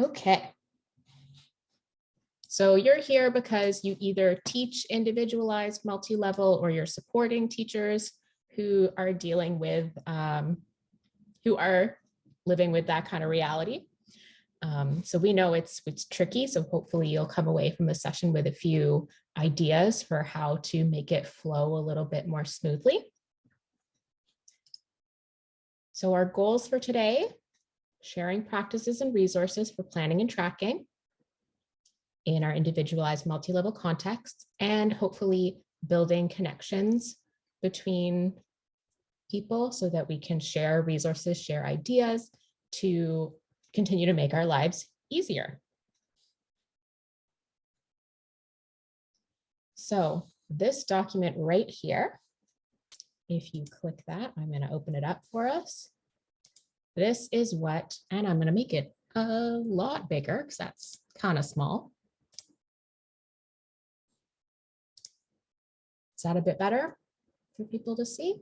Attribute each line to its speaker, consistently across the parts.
Speaker 1: Okay. So you're here because you either teach individualized multi-level or you're supporting teachers who are dealing with, um, who are living with that kind of reality. Um, so we know it's, it's tricky, so hopefully you'll come away from the session with a few ideas for how to make it flow a little bit more smoothly. So our goals for today, sharing practices and resources for planning and tracking in our individualized multi-level context, and hopefully building connections between people so that we can share resources, share ideas to continue to make our lives easier. So this document right here, if you click that, I'm going to open it up for us. This is what, and I'm going to make it a lot bigger because that's kind of small. Is that a bit better for people to see?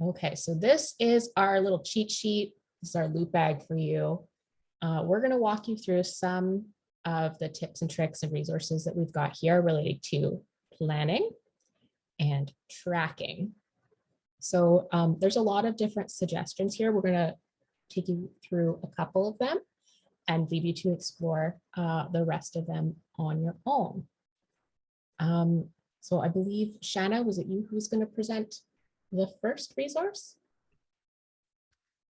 Speaker 1: Okay, so this is our little cheat sheet. This is our loot bag for you. Uh, we're going to walk you through some of the tips and tricks and resources that we've got here related to planning and tracking. So um, there's a lot of different suggestions here. We're going to take you through a couple of them and leave you to explore uh, the rest of them on your own. Um, so I believe, Shanna, was it you who's going to present the first resource?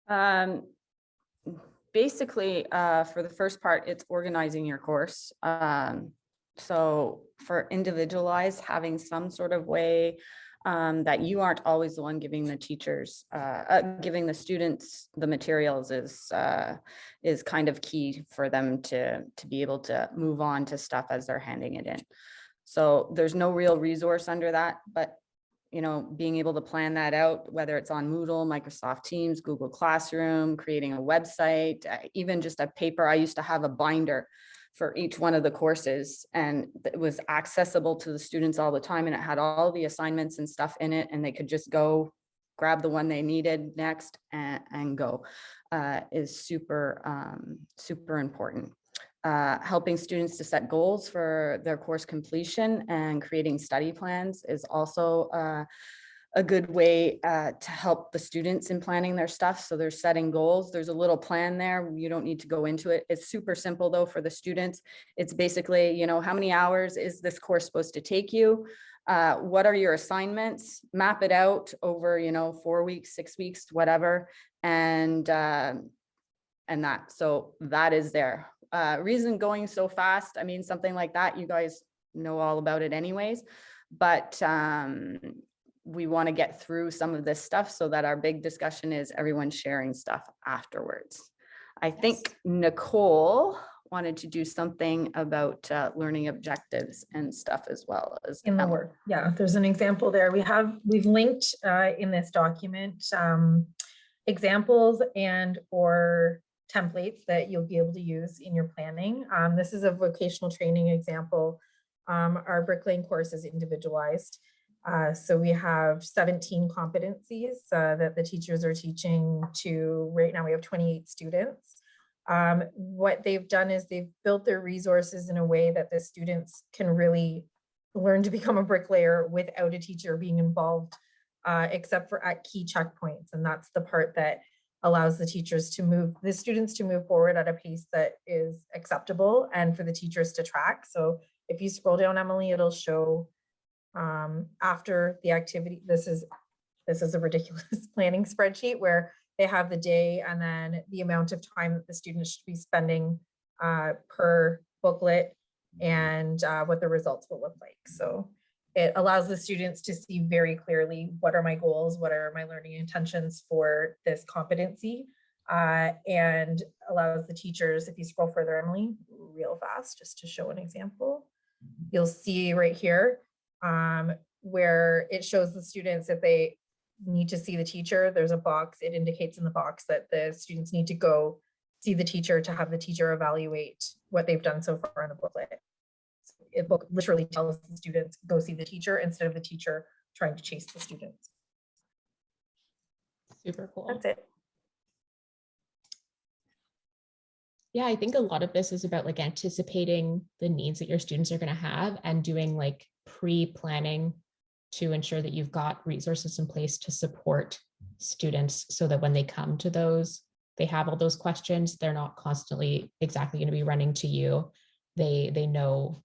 Speaker 2: Um, basically, uh, for the first part, it's organizing your course. Um, so for individualized, having some sort of way um, that you aren't always the one giving the teachers, uh, uh, giving the students the materials is uh, is kind of key for them to to be able to move on to stuff as they're handing it in. So there's no real resource under that, but you know, being able to plan that out, whether it's on Moodle, Microsoft Teams, Google Classroom, creating a website, uh, even just a paper. I used to have a binder for each one of the courses and it was accessible to the students all the time and it had all the assignments and stuff in it and they could just go grab the one they needed next and, and go uh, is super, um, super important. Uh, helping students to set goals for their course completion and creating study plans is also uh, a good way uh, to help the students in planning their stuff. So they're setting goals. There's a little plan there. You don't need to go into it. It's super simple though for the students. It's basically, you know, how many hours is this course supposed to take you? Uh, what are your assignments? Map it out over, you know, four weeks, six weeks, whatever. And, uh, and that, so that is there uh, reason going so fast, I mean, something like that, you guys know all about it anyways, but um, we want to get through some of this stuff so that our big discussion is everyone sharing stuff afterwards. I think Nicole wanted to do something about uh, learning objectives and stuff as well as
Speaker 3: in the work. Yeah, there's an example there. We have, we've linked uh, in this document um, examples and or templates that you'll be able to use in your planning. Um, this is a vocational training example. Um, our bricklaying course is individualized. Uh, so we have 17 competencies uh, that the teachers are teaching to, right now we have 28 students. Um, what they've done is they've built their resources in a way that the students can really learn to become a bricklayer without a teacher being involved, uh, except for at key checkpoints. And that's the part that allows the teachers to move, the students to move forward at a pace that is acceptable and for the teachers to track. So if you scroll down, Emily, it'll show um, after the activity, this is, this is a ridiculous planning spreadsheet where they have the day and then the amount of time that the students should be spending uh, per booklet and uh, what the results will look like. So it allows the students to see very clearly what are my goals, what are my learning intentions for this competency, uh, and allows the teachers, if you scroll further, Emily, real fast, just to show an example, you'll see right here um, where it shows the students if they need to see the teacher, there's a box, it indicates in the box that the students need to go see the teacher to have the teacher evaluate what they've done so far in the booklet it book literally tells the students go see the teacher instead of the teacher trying to chase the students.
Speaker 1: Super cool.
Speaker 3: That's it.
Speaker 1: Yeah, I think a lot of this is about like anticipating the needs that your students are going to have and doing like pre-planning to ensure that you've got resources in place to support students so that when they come to those, they have all those questions. They're not constantly exactly going to be running to you. They they know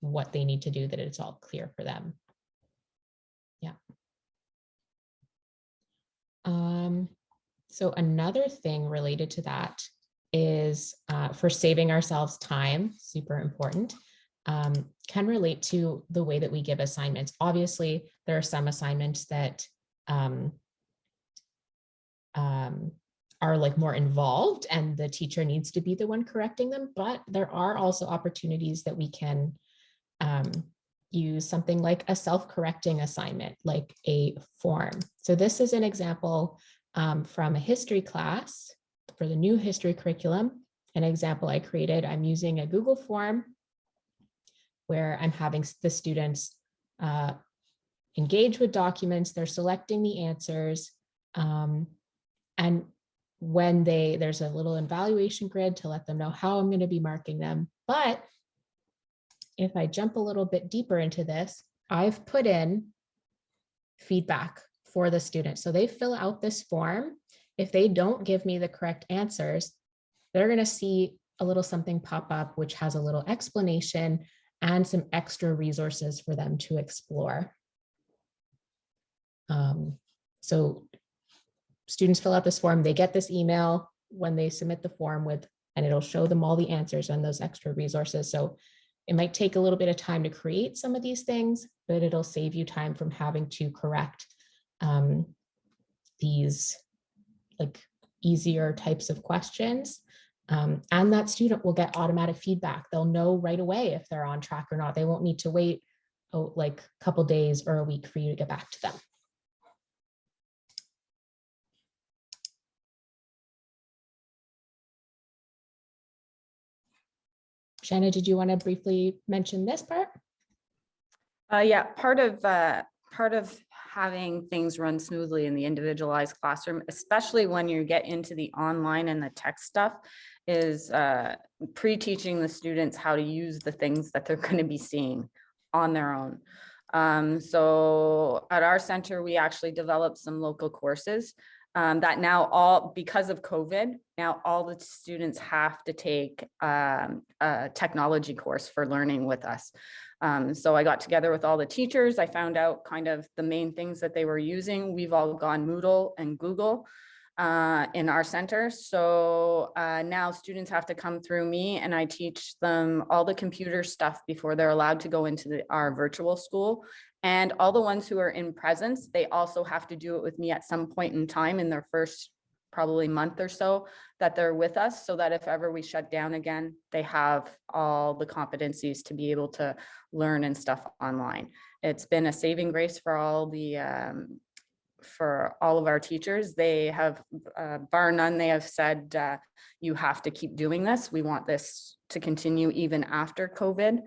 Speaker 1: what they need to do, that it's all clear for them. Yeah. Um, so another thing related to that is uh, for saving ourselves time, super important, um, can relate to the way that we give assignments. Obviously, there are some assignments that um, um, are like more involved and the teacher needs to be the one correcting them, but there are also opportunities that we can um, use something like a self-correcting assignment, like a form. So this is an example um, from a history class for the new history curriculum. An example I created, I'm using a Google form where I'm having the students uh, engage with documents, they're selecting the answers, um, and when they, there's a little evaluation grid to let them know how I'm gonna be marking them. But if I jump a little bit deeper into this, I've put in feedback for the student. So they fill out this form. If they don't give me the correct answers, they're gonna see a little something pop up, which has a little explanation and some extra resources for them to explore. Um, so students fill out this form, they get this email when they submit the form with, and it'll show them all the answers and those extra resources. So it might take a little bit of time to create some of these things, but it'll save you time from having to correct um, these like easier types of questions. Um, and that student will get automatic feedback. They'll know right away if they're on track or not. They won't need to wait oh, like a couple days or a week for you to get back to them. Shanna, did you want to briefly mention this part?
Speaker 2: Uh, yeah, part of, uh, part of having things run smoothly in the individualized classroom, especially when you get into the online and the tech stuff, is uh, pre-teaching the students how to use the things that they're going to be seeing on their own. Um, so at our center, we actually developed some local courses um, that now all, because of COVID, now all the students have to take um, a technology course for learning with us. Um, so I got together with all the teachers. I found out kind of the main things that they were using. We've all gone Moodle and Google uh, in our center. So uh, now students have to come through me and I teach them all the computer stuff before they're allowed to go into the, our virtual school. And all the ones who are in presence, they also have to do it with me at some point in time in their first probably month or so that they're with us so that if ever we shut down again, they have all the competencies to be able to learn and stuff online. It's been a saving grace for all the um, for all of our teachers. They have, uh, bar none, they have said, uh, you have to keep doing this. We want this to continue even after COVID.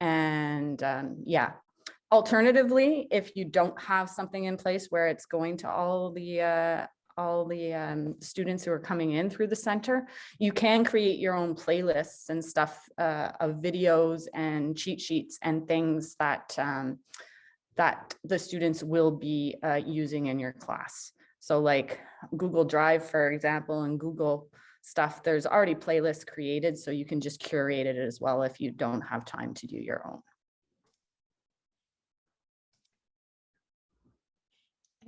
Speaker 2: And um, yeah, alternatively, if you don't have something in place where it's going to all the uh, all the um, students who are coming in through the center, you can create your own playlists and stuff uh, of videos and cheat sheets and things that um, that the students will be uh, using in your class. So like Google Drive, for example, and Google stuff, there's already playlists created, so you can just curate it as well if you don't have time to do your own.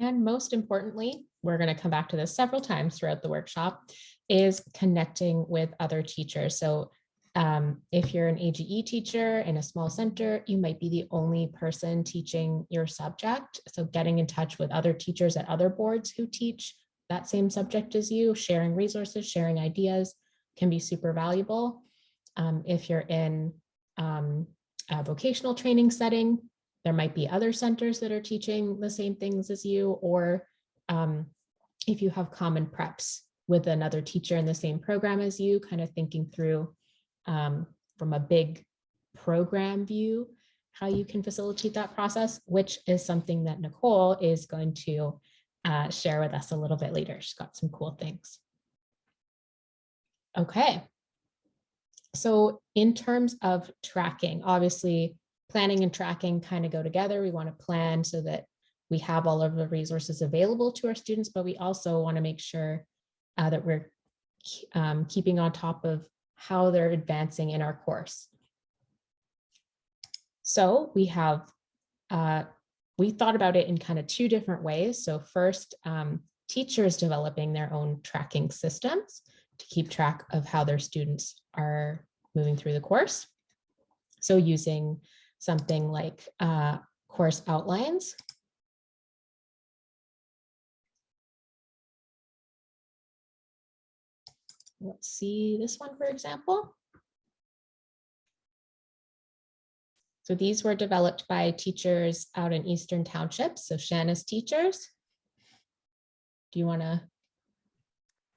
Speaker 1: And most importantly, we're going to come back to this several times throughout the workshop, is connecting with other teachers. So um, if you're an AGE teacher in a small center, you might be the only person teaching your subject. So getting in touch with other teachers at other boards who teach that same subject as you, sharing resources, sharing ideas can be super valuable. Um, if you're in um, a vocational training setting, there might be other centers that are teaching the same things as you, or um, if you have common preps with another teacher in the same program as you, kind of thinking through um, from a big program view, how you can facilitate that process, which is something that Nicole is going to uh, share with us a little bit later. She's got some cool things. Okay, So in terms of tracking, obviously, planning and tracking kind of go together. We want to plan so that we have all of the resources available to our students, but we also want to make sure uh, that we're um, keeping on top of how they're advancing in our course. So we have, uh, we thought about it in kind of two different ways. So first, um, teachers developing their own tracking systems to keep track of how their students are moving through the course. So using something like uh, course outlines. Let's see this one, for example. So these were developed by teachers out in Eastern Townships, so Shanna's teachers. Do you want to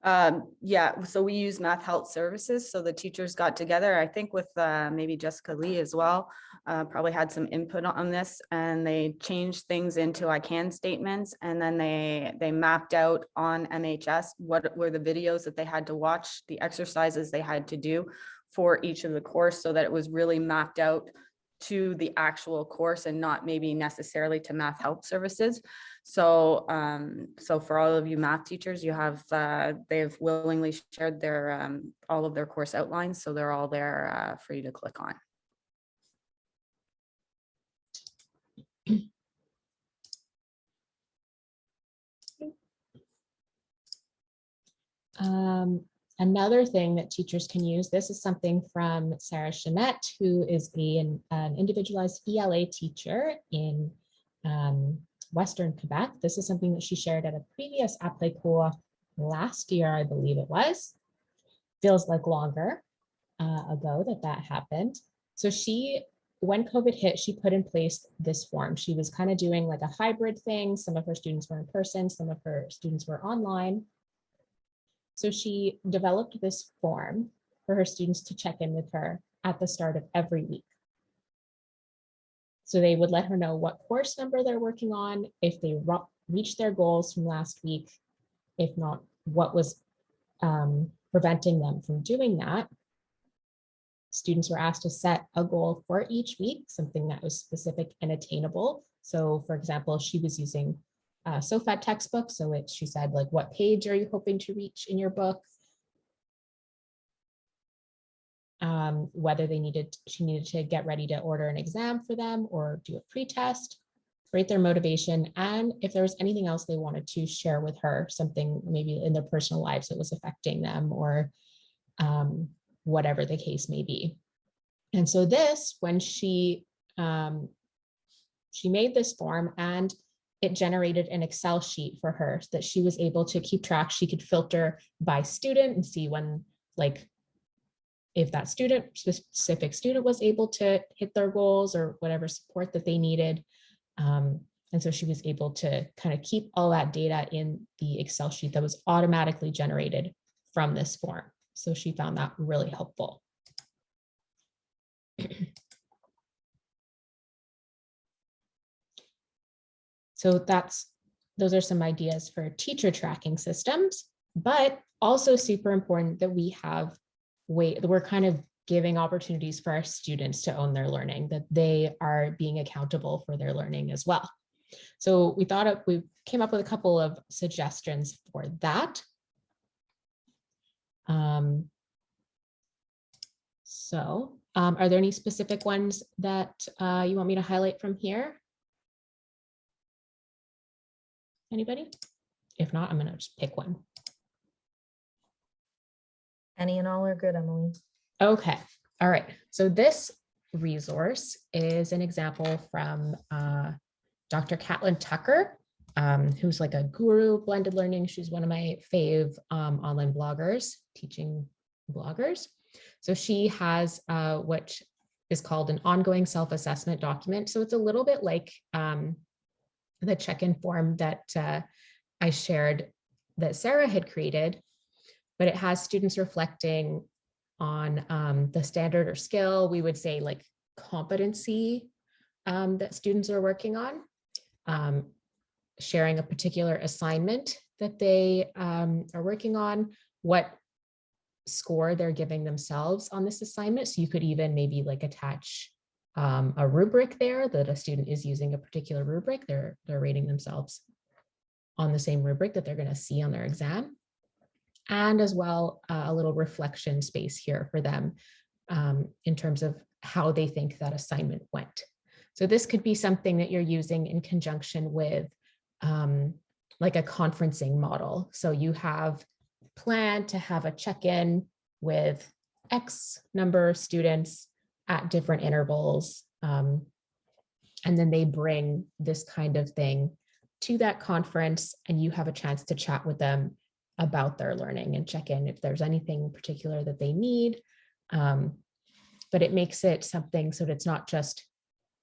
Speaker 2: Um, yeah, so we use Math Help Services, so the teachers got together, I think with uh, maybe Jessica Lee as well. Uh, probably had some input on this and they changed things into I can statements. And then they, they mapped out on MHS what were the videos that they had to watch, the exercises they had to do for each of the course so that it was really mapped out to the actual course and not maybe necessarily to Math Help Services. So, um, so for all of you math teachers, you have, uh, they've willingly shared their, um, all of their course outlines, so they're all there, uh, for you to click on.
Speaker 1: Um, another thing that teachers can use, this is something from Sarah Chanette, who is a, an, an individualized ELA teacher in um, Western Quebec. This is something that she shared at a previous Apply Cool last year, I believe it was. Feels like longer uh, ago that that happened. So she, when COVID hit, she put in place this form. She was kind of doing like a hybrid thing. Some of her students were in person, some of her students were online. So she developed this form for her students to check in with her at the start of every week. So they would let her know what course number they're working on, if they reached their goals from last week, if not, what was um, preventing them from doing that. Students were asked to set a goal for each week, something that was specific and attainable. So for example, she was using uh, SOFAD textbook. So it, she said, like, what page are you hoping to reach in your book? Um, whether they needed, she needed to get ready to order an exam for them or do a pre-test, rate their motivation, and if there was anything else they wanted to share with her, something maybe in their personal lives that was affecting them or um, whatever the case may be. And so this, when she um, she made this form and it generated an Excel sheet for her that she was able to keep track. She could filter by student and see when, like, if that student, specific student was able to hit their goals or whatever support that they needed. Um, and so she was able to kind of keep all that data in the Excel sheet that was automatically generated from this form. So she found that really helpful. So that's, those are some ideas for teacher tracking systems, but also super important that we have way, we're kind of giving opportunities for our students to own their learning, that they are being accountable for their learning as well. So we thought of, we came up with a couple of suggestions for that. Um, so um, are there any specific ones that uh, you want me to highlight from here? Anybody? If not, I'm gonna just pick one.
Speaker 3: Any and all are good, Emily.
Speaker 1: Okay, all right. So this resource is an example from uh, Dr. Catlin Tucker, um, who's like a guru blended learning. She's one of my fave um, online bloggers, teaching bloggers. So she has uh, what is called an ongoing self-assessment document. So it's a little bit like um, the check-in form that uh, I shared that Sarah had created, but it has students reflecting on um, the standard or skill, we would say like competency um, that students are working on, um, sharing a particular assignment that they um, are working on, what score they're giving themselves on this assignment. So you could even maybe like attach um, a rubric there that a student is using a particular rubric. They're, they're rating themselves on the same rubric that they're going to see on their exam. And as well, uh, a little reflection space here for them um, in terms of how they think that assignment went. So this could be something that you're using in conjunction with um, like a conferencing model. So you have planned to have a check-in with X number of students at different intervals. um, and then they bring this kind of thing to that conference and you have a chance to chat with them about their learning and check in if there's anything particular that they need. Um, but it makes it something so that it's not just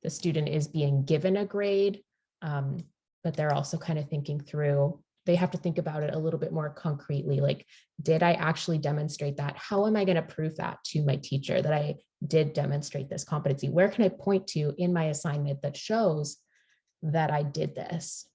Speaker 1: the student is being given a grade, um, but they're also kind of thinking through, they have to think about it a little bit more concretely, like, did I actually demonstrate that? How am I going to prove that to my teacher that I did demonstrate this competency? Where can I point to in my assignment that shows that I did this?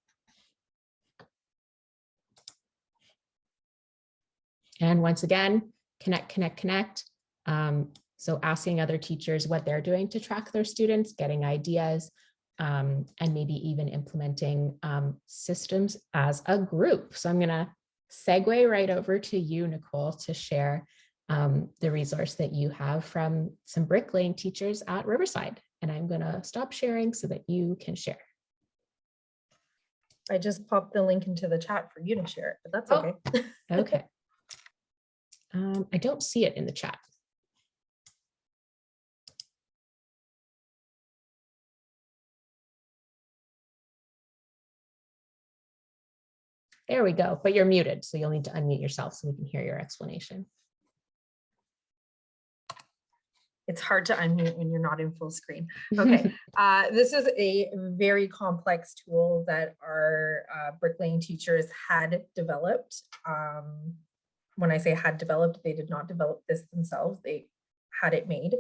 Speaker 1: And once again, connect, connect, connect. Um, so asking other teachers what they're doing to track their students, getting ideas, um, and maybe even implementing um, systems as a group. So I'm gonna segue right over to you, Nicole, to share um, the resource that you have from some bricklaying teachers at Riverside. And I'm gonna stop sharing so that you can share.
Speaker 3: I just popped the link into the chat for you to share it, but that's
Speaker 1: Oh.
Speaker 3: okay.
Speaker 1: Okay. Um, I don't see it in the chat. There we go, but you're muted, so you'll need to unmute yourself so we can hear your explanation.
Speaker 3: It's hard to unmute when you're not in full screen. Okay, uh, this is a very complex tool that our uh, bricklaying teachers had developed. Um, when I say had developed, they did not develop this themselves. They had it made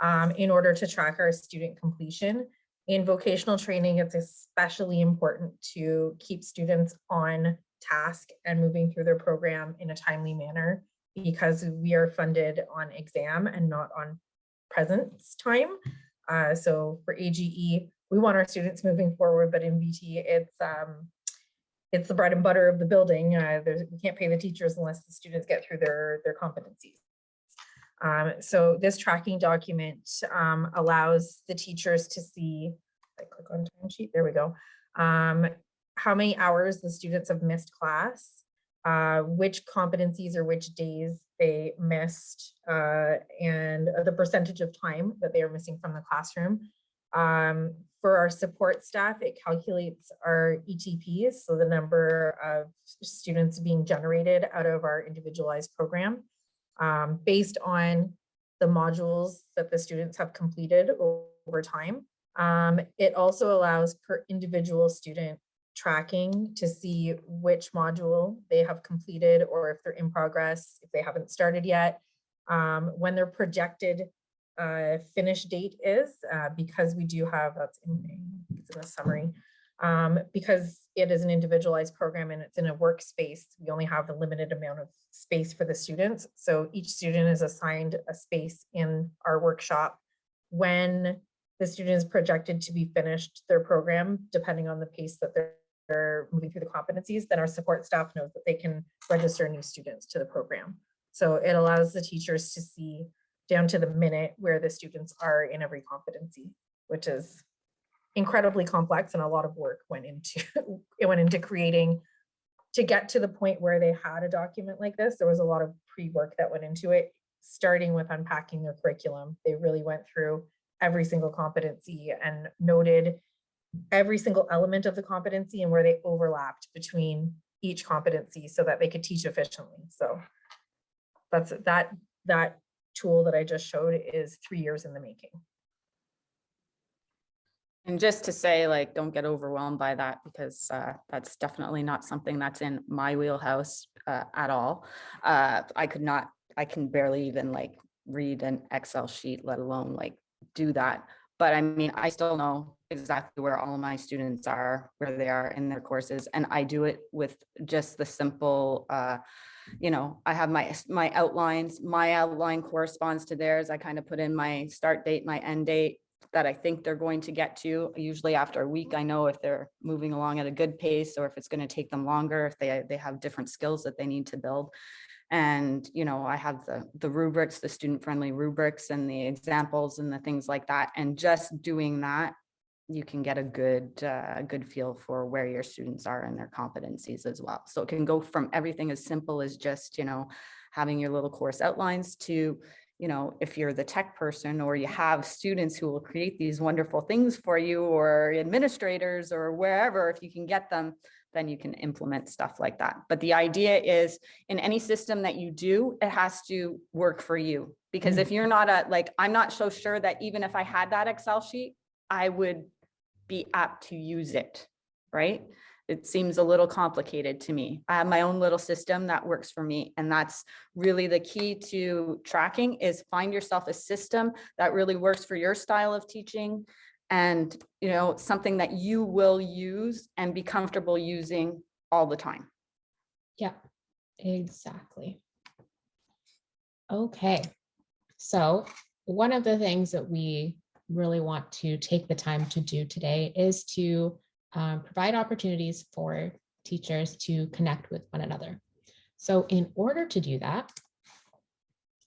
Speaker 3: um, in order to track our student completion. In vocational training, it's especially important to keep students on task and moving through their program in a timely manner because we are funded on exam and not on presence time. Uh, so for AGE, we want our students moving forward, but in VT, it's um, it's the bread and butter of the building. Uh, we can't pay the teachers unless the students get through their their competencies. Um, so this tracking document um, allows the teachers to see. I click on timesheet. There we go. Um, how many hours the students have missed class, uh, which competencies or which days they missed, uh, and the percentage of time that they are missing from the classroom. For our support staff, it calculates our ETPs, so the number of students being generated out of our individualized program um, based on the modules that the students have completed over time. Um, it also allows per individual student tracking to see which module they have completed or if they're in progress, if they haven't started yet, um, when their projected uh, finish date is, uh, because we do have, that's in, it's in the summary, um, because it is an individualized program and it's in a workspace, we only have a limited amount of space for the students. So each student is assigned a space in our workshop when the student is projected to be finished their program, depending on the pace that they're they're moving through the competencies, then our support staff knows that they can register new students to the program. So it allows the teachers to see down to the minute where the students are in every competency, which is incredibly complex and a lot of work went into it went into creating to get to the point where they had a document like this. There was a lot of pre-work that went into it, starting with unpacking their curriculum. They really went through every single competency and noted every single element of the competency and where they overlapped between each competency so that they could teach efficiently. So that's that that tool that I just showed is three years in the making.
Speaker 2: And just to say, like, don't get overwhelmed by that because uh, that's definitely not something that's in my wheelhouse uh, at all. Uh, I could not, I can barely even like read an Excel sheet, let alone like do that. But I mean, I still know exactly where all my students are, where they are in their courses. And I do it with just the simple uh, you know, I have my, my outlines, my outline corresponds to theirs. I kind of put in my start date, my end date that I think they're going to get to. Usually after a week, I know if they're moving along at a good pace or if it's going to take them longer, if they, they have different skills that they need to build. And, you know, I have the, the rubrics, the student-friendly rubrics and the examples and the things like that. And just doing that, you can get a good, uh, good feel for where your students are and their competencies as well. So it can go from everything as simple as just, you know, having your little course outlines to, you know, if you're the tech person or you have students who will create these wonderful things for you or administrators or wherever, if you can get them, then you can implement stuff like that. But the idea is in any system that you do, it has to work for you. Because if you're not a, like, I'm not so sure that even if I had that Excel sheet, I would be apt to use it, right? It seems a little complicated to me. I have my own little system that works for me. And that's really the key to tracking is find yourself a system that really works for your style of teaching and, you know, something that you will use and be comfortable using all the time.
Speaker 1: Yeah, exactly. Okay, so one of the things that we really want to take the time to do today is to um, provide opportunities for teachers to connect with one another. So in order to do that,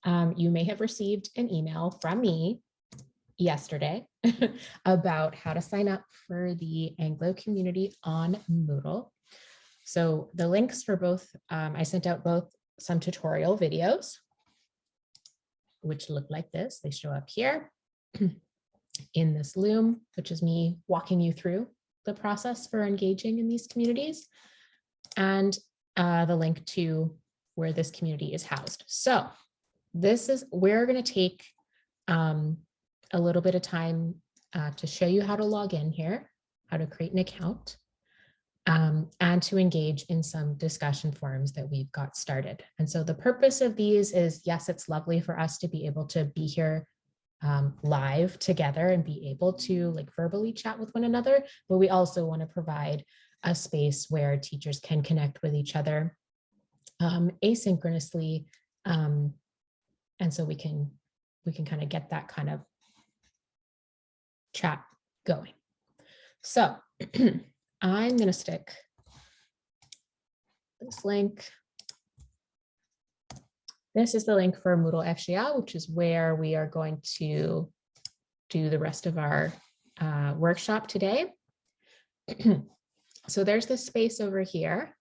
Speaker 1: um, you may have received an email from me yesterday about how to sign up for the Anglo community on Moodle. So the links for both, um, I sent out both some tutorial videos, which look like this. They show up here in this Loom, which is me walking you through the process for engaging in these communities and uh, the link to where this community is housed. So this is, we're going to take um, a little bit of time uh, to show you how to log in here, how to create an account, um, and to engage in some discussion forums that we've got started. And so the purpose of these is, yes, it's lovely for us to be able to be here um, live together and be able to like verbally chat with one another, but we also want to provide a space where teachers can connect with each other um, asynchronously. Um, and so we can we can kind of get that kind of chat going. So I'm going to stick this link. This is the link for Moodle FGA, which is where we are going to do the rest of our uh, workshop today. so there's this space over here.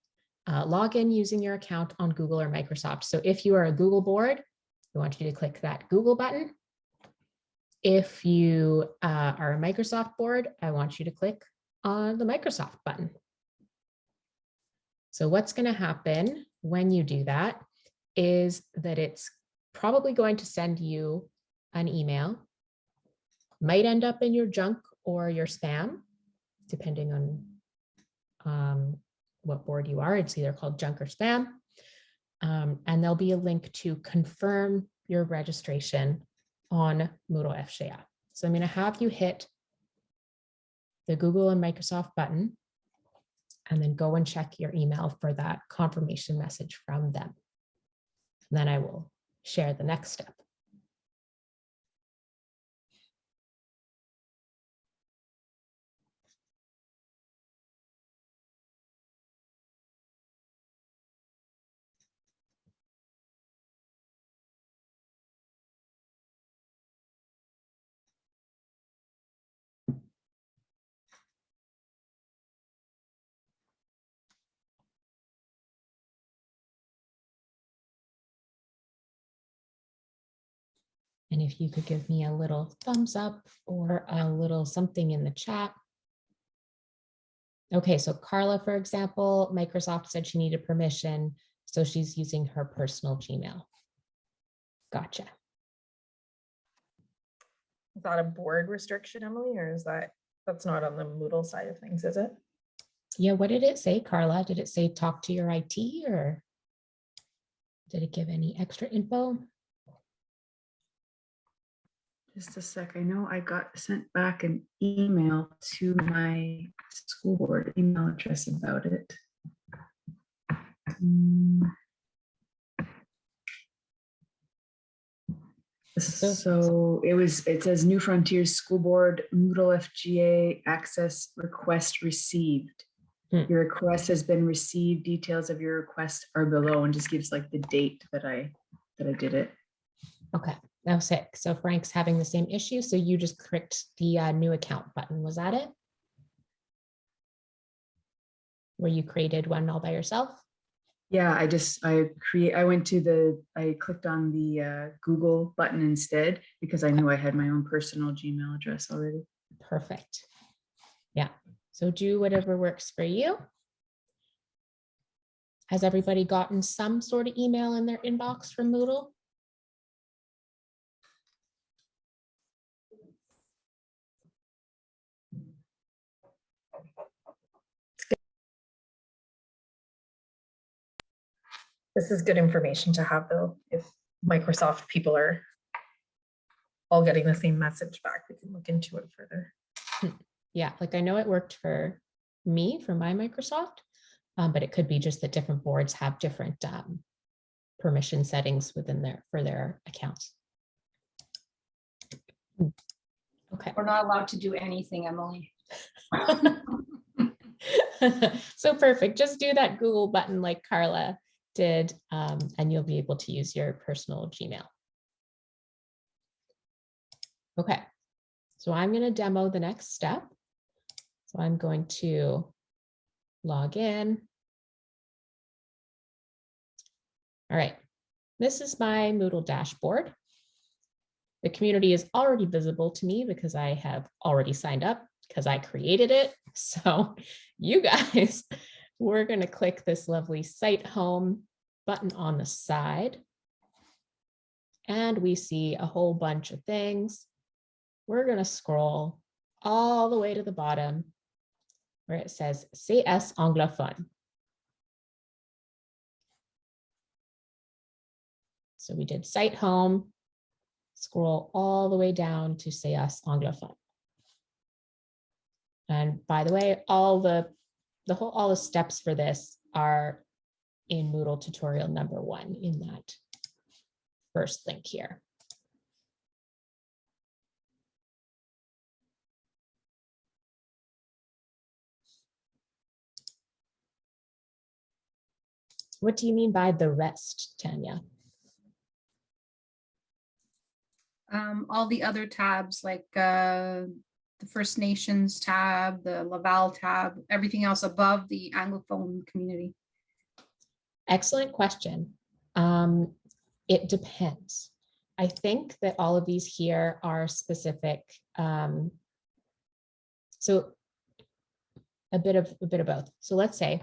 Speaker 1: Uh, log in using your account on Google or Microsoft. So if you are a Google board, we want you to click that Google button. If you uh, are a Microsoft board, I want you to click on the Microsoft button. So what's going to happen when you do that is that it's probably going to send you an email, might end up in your junk or your spam, depending on um, what board you are. It's either called junk or spam. Um, and there'll be a link to confirm your registration on Moodle FGA. So I'm going to have you hit the Google and Microsoft button and then go and check your email for that confirmation message from them. And then I will share the next step. And if you could give me a little thumbs up or a little something in the chat. Okay, so Carla, for example, Microsoft said she needed permission, so she's using her personal Gmail. Gotcha.
Speaker 3: Is that a board restriction, Emily, or is that, that's not on the Moodle side of things, is it?
Speaker 1: Yeah, what did it say, Carla? Did it say talk to your IT or did it give any extra info?
Speaker 4: just a sec. I know I got sent back an email to my school board email address about it. Mm. So it was, it says New Frontiers School Board Moodle FGA access request received.
Speaker 1: Hmm.
Speaker 4: Your request has been received. Details of your request are below and just gives like the date that I, that I did it.
Speaker 1: Okay that was it. So Frank's having the same issue. So you just clicked the uh, new account button. Was that it? Where you created one all by yourself?
Speaker 4: Yeah, I just, I create, I went to the, I clicked on the uh, Google button instead because I knew I had my own personal Gmail address already.
Speaker 1: Perfect. Yeah, so do whatever works for you. Has everybody gotten some sort of email in their inbox from Moodle?
Speaker 3: This is good information to have though, if Microsoft people are all getting the same message back, we can look into it further.
Speaker 1: Yeah, like I know it worked for me for my Microsoft, um, but it could be just that different boards have different um, permission settings within their, for their accounts. Hmm. Okay.
Speaker 5: We're not allowed to do anything, Emily.
Speaker 1: So perfect. Just do that Google button like Carla um, and you'll be able to use your personal Gmail. Okay, so I'm going to demo the next step. So I'm going to log in. All right, this is my Moodle dashboard. The community is already visible to me because I have already signed up because I created it. So you guys, we're going to click this lovely site home button on the side. And we see a whole bunch of things. We're going to scroll all the way to the bottom where it says CS anglophone. So we did site home, scroll all the way down to CS anglophone. And by the way, all the, the whole, all the steps for this are in Moodle tutorial number one in that first link here. What do you mean by the rest, Tanya?
Speaker 5: Um, all the other tabs like uh, the First Nations tab, the Laval tab, everything else above the Anglophone community.
Speaker 1: Excellent question. Um, it depends. I think that all of these here are specific. Um, so a bit of a bit of both. So let's say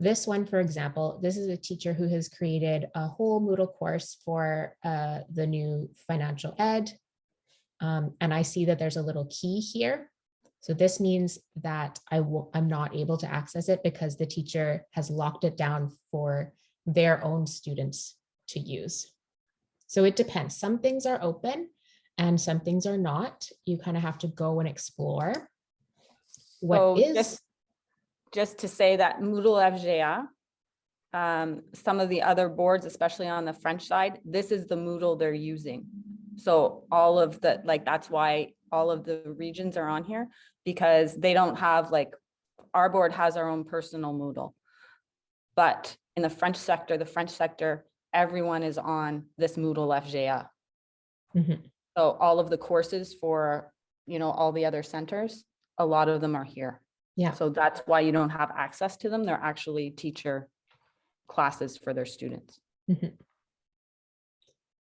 Speaker 1: this one, for example, this is a teacher who has created a whole Moodle course for uh, the new financial ed. Um, and I see that there's a little key here. So this means that I will, I'm not able to access it because the teacher has locked it down for their own students to use. So it depends. Some things are open and some things are not. You kind of have to go and explore. What
Speaker 2: So
Speaker 1: is,
Speaker 2: just- Just to say that Moodle FGA, um, some of the other boards, especially on the French side, this is the Moodle they're using. So all of the, like, that's why all of the regions are on here, because they don't have like, our board has our own personal Moodle. But in the French sector, the French sector, everyone is on this Moodle FGA.
Speaker 1: Mhm.
Speaker 2: So all of the courses for, you know, all the other centers, a lot of them are here.
Speaker 1: Yeah.
Speaker 2: So that's why you don't have access to them. They're actually teacher classes for their students.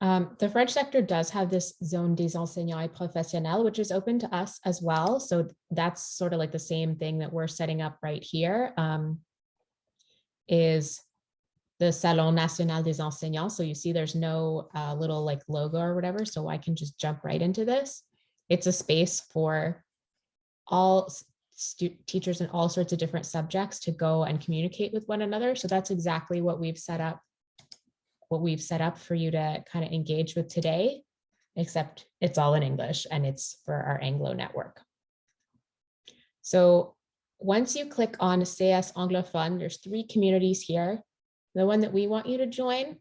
Speaker 1: Um, the French sector does have this zone des enseignants professionnels, which is open to us as well. So that's sort of like the same thing that we're setting up right here. Um, is the Salon National des Enseignants. So you see there's no uh, little like logo or whatever. So I can just jump right into this. It's a space for all teachers in all sorts of different subjects to go and communicate with one another. So that's exactly what we've set up what we've set up for you to kind of engage with today, except it's all in English and it's for our Anglo network. So once you click on CS Anglophone, there's three communities here. The one that we want you to join,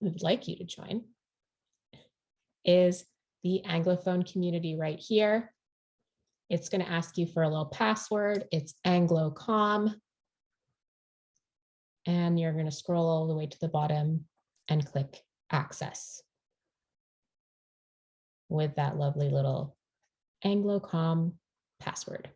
Speaker 1: we would like you to join, is the Anglophone community right here. It's going to ask you for a little password. It's AngloCom. And you're going to scroll all the way to the bottom and click access with that lovely little AngloCom password.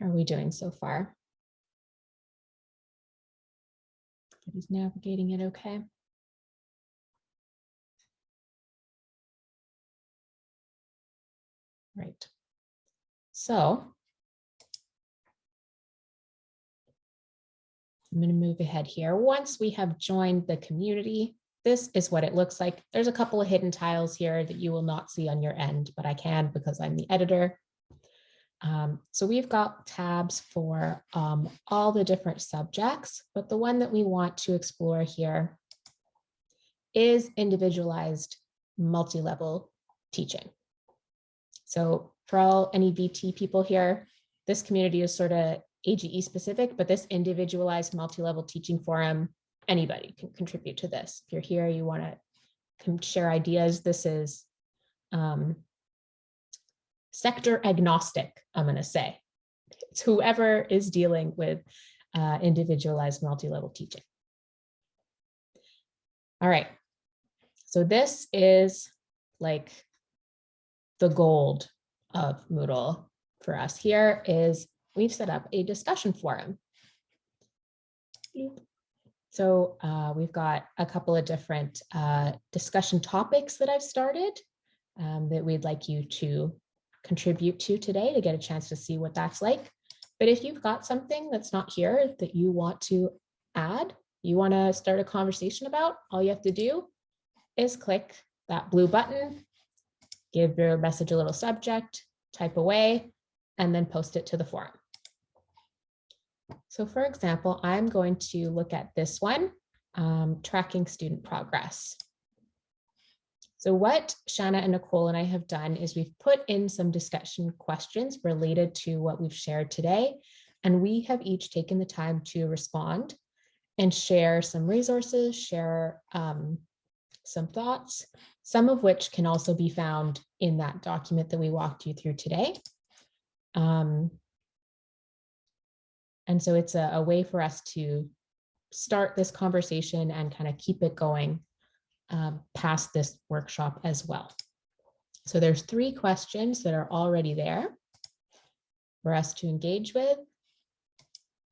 Speaker 1: How are we doing so far? Everybody's navigating it okay? Right. So I'm going to move ahead here. Once we have joined the community, this is what it looks like. There's a couple of hidden tiles here that you will not see on your end, but I can because I'm the editor. Um, so we've got tabs for um, all the different subjects, but the one that we want to explore here is individualized multi-level teaching. So for all any VT people here, this community is sort of AGE specific, but this individualized multi-level teaching forum, anybody can contribute to this. If you're here, you want to share ideas, this is um, sector agnostic, I'm going to say. It's whoever is dealing with uh, individualized multi-level teaching. All right, so this is like the gold of Moodle for us here is we've set up a discussion forum. So uh, we've got a couple of different uh, discussion topics that I've started um, that we'd like you to contribute to today to get a chance to see what that's like. But if you've got something that's not here that you want to add, you want to start a conversation about, all you have to do is click that blue button, give your message a little subject, type away, and then post it to the forum. So for example, I'm going to look at this one, um, tracking student progress. So what Shanna and Nicole and I have done is we've put in some discussion questions related to what we've shared today, and we have each taken the time to respond and share some resources, share um, some thoughts, some of which can also be found in that document that we walked you through today. Um, and so it's a, a way for us to start this conversation and kind of keep it going um, past this workshop as well. So there's three questions that are already there for us to engage with.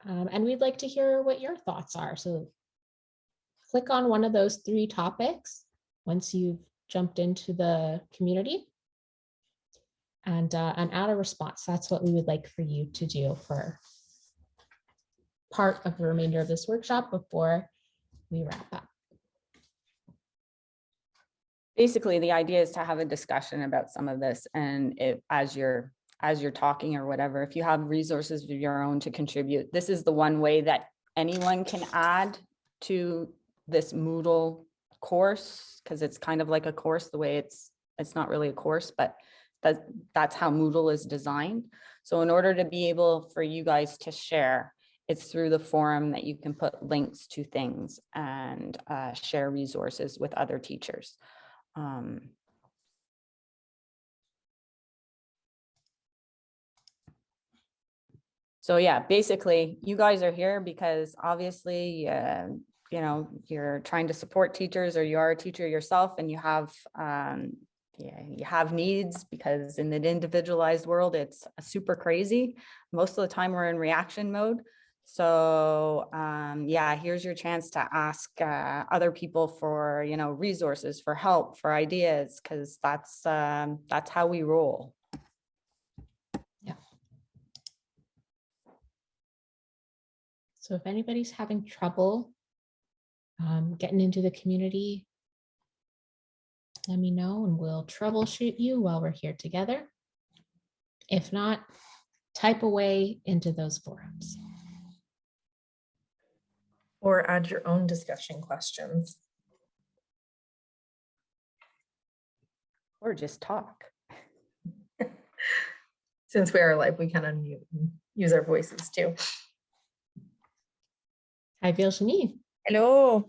Speaker 1: Um, and we'd like to hear what your thoughts are. So click on one of those three topics once you've jumped into the community and, uh, and add a response. That's what we would like for you to do for part of the remainder of this workshop before we wrap up.
Speaker 2: Basically, the idea is to have a discussion about some of this and as you're, as you're talking or whatever, if you have resources of your own to contribute, this is the one way that anyone can add to this Moodle course, because it's kind of like a course, the way it's, it's not really a course, but that, that's how Moodle is designed. So in order to be able for you guys to share, it's through the forum that you can put links to things and uh, share resources with other teachers. Um, so yeah, basically you guys are here because obviously, uh, you know, you're trying to support teachers or you are a teacher yourself and you have, um, yeah, you have needs because in an individualized world, it's super crazy. Most of the time we're in reaction mode. So um, yeah, here's your chance to ask uh, other people for, you know, resources, for help, for ideas, because that's um, that's how we roll. Yeah.
Speaker 1: So if anybody's having trouble um, getting into the community, let me know and we'll troubleshoot you while we're here together. If not, type away into those forums.
Speaker 3: Or add your own discussion questions.
Speaker 2: Or just talk.
Speaker 3: Since we are live, we can unmute and use our voices too.
Speaker 1: Hi, Virginie.
Speaker 6: Hello.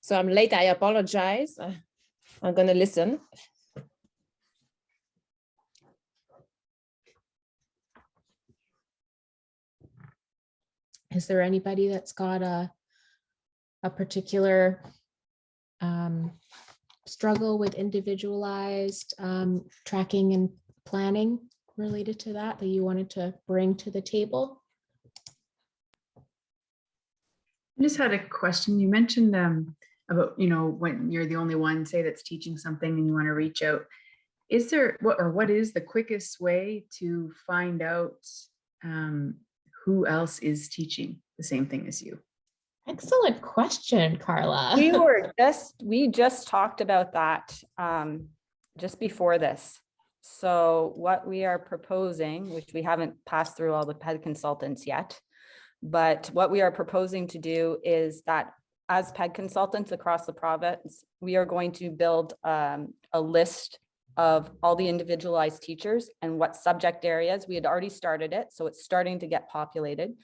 Speaker 6: So I'm late, I apologize. I'm gonna listen.
Speaker 1: Is there anybody that's got a, a particular um, struggle with individualized um, tracking and planning related to that, that you wanted to bring to the table?
Speaker 4: I just had a question. You mentioned um, about, you know, when you're the only one, say that's teaching something and you want to reach out. Is there, what, or what is the quickest way to find out um, who else is teaching the same thing as you?
Speaker 1: Excellent question, Carla.
Speaker 2: We were just, we just talked about that um, just before this. So what we are proposing, which we haven't passed through all the PED consultants yet, but what we are proposing to do is that as PED consultants across the province, we are going to build um, a list of all the individualized teachers and what subject areas. We had already started it, so it's starting to get populated.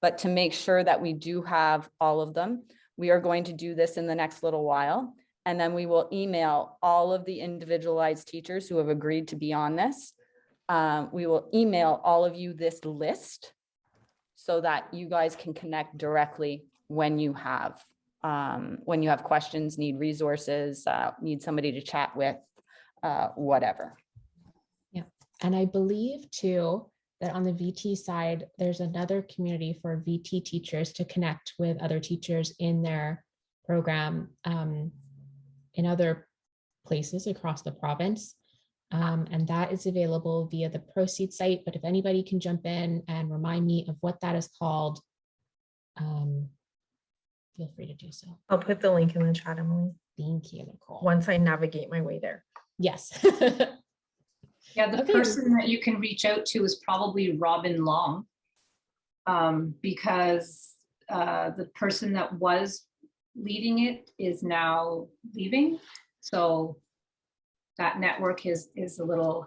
Speaker 2: But to make sure that we do have all of them, we are going to do this in the next little while. And then we will email all of the individualized teachers who have agreed to be on this. Um, we will email all of you this list so that you guys can connect directly when you have, um, when you have questions, need resources, uh, need somebody to chat with, uh, whatever.
Speaker 1: Yeah, and I believe too, that on the VT side, there's another community for VT teachers to connect with other teachers in their program um, in other places across the province. Um, and that is available via the proceed site. But if anybody can jump in and remind me of what that is called, um, feel free to do so.
Speaker 3: I'll put the link in the chat, Emily,
Speaker 1: Thank you, Nicole.
Speaker 3: once I navigate my way there.
Speaker 1: Yes.
Speaker 5: Yeah, the
Speaker 1: Okay.
Speaker 5: person that you can reach out to is probably Robin Long. Um, because uh, the person that was leading it is now leaving. So that network is, is a little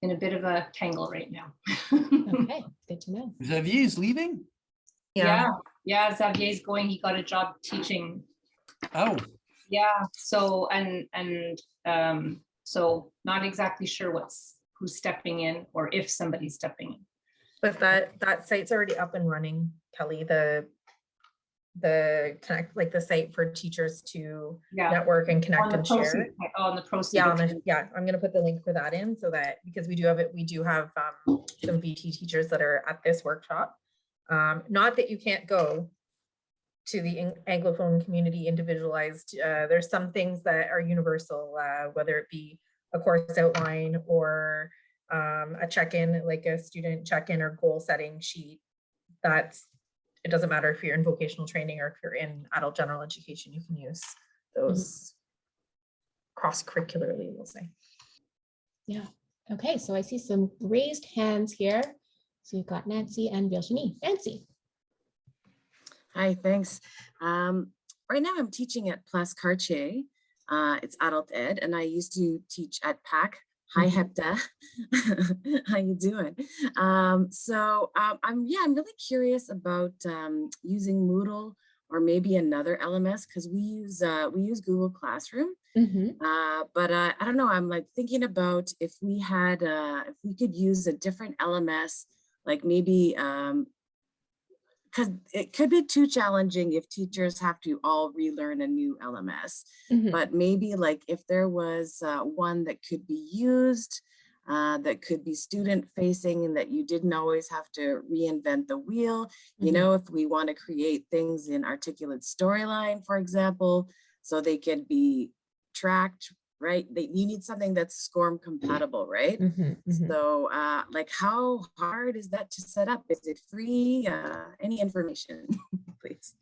Speaker 5: in a bit of a tangle right now.
Speaker 1: Okay, good to know.
Speaker 7: Xavier's leaving?
Speaker 5: Yeah, yeah, Xavier's going, he got a job teaching
Speaker 7: Oh,
Speaker 5: Yeah, so, and, and, um, so not exactly sure what's, who's stepping in or if somebody's stepping in.
Speaker 3: But that, that site's already up and running, Kelly, the, the connect, like the site for teachers to
Speaker 5: Yeah.
Speaker 3: network and connect and share.
Speaker 5: oh, On the proceed.
Speaker 3: Yeah, the- yeah, I'm gonna put the link for that in so that, because we do have it, we do have um some VT teachers that are at this workshop. Um, not that you can't go to the Anglophone community individualized, uh, there's some things that are universal, uh, whether it be a course outline or um, a check-in, like a student check-in or goal setting sheet. That's, it doesn't matter if you're in vocational training or if you're in adult general education, you can use those cross-curricularly, we'll say.
Speaker 1: Yeah, okay, so I see some raised hands here. So you've got Nancy and Virginie. Nancy.
Speaker 8: Hi, thanks. Um, right now I'm teaching at Place Cartier. Uh, it's adult ed and I used to teach at PAC. Hi, Hepta. How you doing? Um, so um, I'm, yeah, I'm really curious about um, using Moodle or maybe another LMS because we use uh, we use Google Classroom.
Speaker 1: Mhm.
Speaker 8: Uh, but uh, I don't know, I'm like thinking about if we had, uh, if we could use a different LMS, like maybe, um, because it could be too challenging if teachers have to all relearn a new LMS.
Speaker 1: Mhm.
Speaker 8: But maybe like if there was uh, one that could be used, uh, that could be student facing and that you didn't always have to reinvent the wheel. You
Speaker 1: Mhm.
Speaker 8: know, if we want to create things in articulate storyline, for example, so they could be tracked, right? They, you need something that's SCORM compatible, right?
Speaker 1: Mhm, mhm.
Speaker 8: So uh, like how hard is that to set up? Is it free? Uh, any information, please?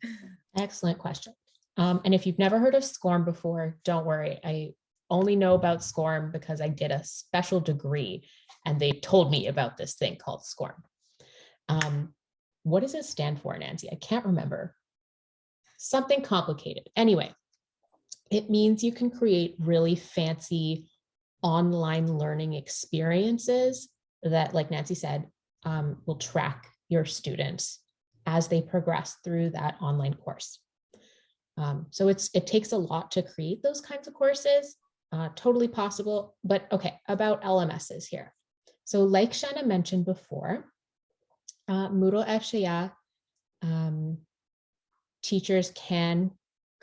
Speaker 1: Excellent question. Um, and if you've never heard of SCORM before, don't worry. I only know about SCORM because I did a special degree and they told me about this thing called SCORM. Um, what does it stand for, Nancy? I can't remember. Something complicated. Anyway, it means you can create really fancy online learning experiences that, like Nancy said, um, will track your students as they progress through that online course. Um, so it's it takes a lot to create those kinds of courses, uh, totally possible. But okay, about LMSs here. So like Shanna mentioned before, uh, Moodle FGA um, teachers can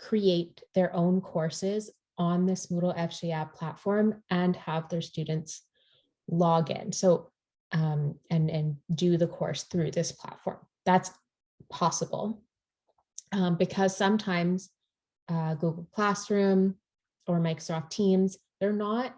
Speaker 1: create their own courses on this Moodle FGA platform and have their students log in. So um, and, and do the course through this platform. That's possible um, because sometimes uh, Google Classroom or Microsoft Teams, they're not,